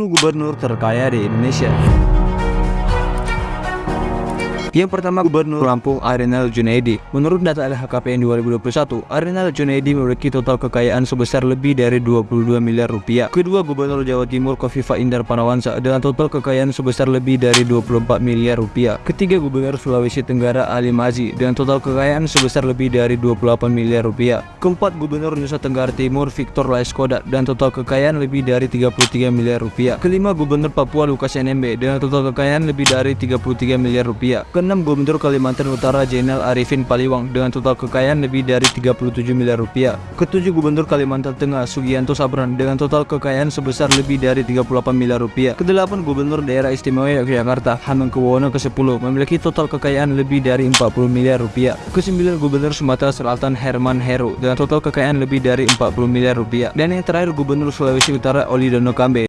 gubernur terkaya di Indonesia. Yang pertama Gubernur Lampung Arinal Junaidi. Menurut data LHKPN 2021, Arinal Junaidi memiliki total kekayaan sebesar lebih dari 22 miliar rupiah. Kedua Gubernur Jawa Timur Kofifa Indar Parawansa dengan total kekayaan sebesar lebih dari 24 miliar rupiah. Ketiga Gubernur Sulawesi Tenggara Ali Mazi dengan total kekayaan sebesar lebih dari 28 miliar rupiah. Keempat Gubernur Nusa Tenggara Timur Victor Laiskodat dan total kekayaan lebih dari 33 miliar rupiah. Kelima Gubernur Papua Lukas NMB dengan total kekayaan lebih dari 33 miliar rupiah. Keenam Gubernur Kalimantan Utara Jenderal Arifin Paliwang dengan total kekayaan lebih dari 37 miliar rupiah. Ketujuh Gubernur Kalimantan Tengah Sugianto Sabran dengan total kekayaan sebesar lebih dari 38 miliar rupiah. Kedelapan Gubernur Daerah Istimewa Yogyakarta Hamengkubuwono ke-10 memiliki total kekayaan lebih dari 40 miliar rupiah. Kesembilan Gubernur Sumatera Selatan Herman Heru dengan total kekayaan lebih dari 40 miliar rupiah. Dan yang terakhir Gubernur Sulawesi Utara Oli Dono Kambe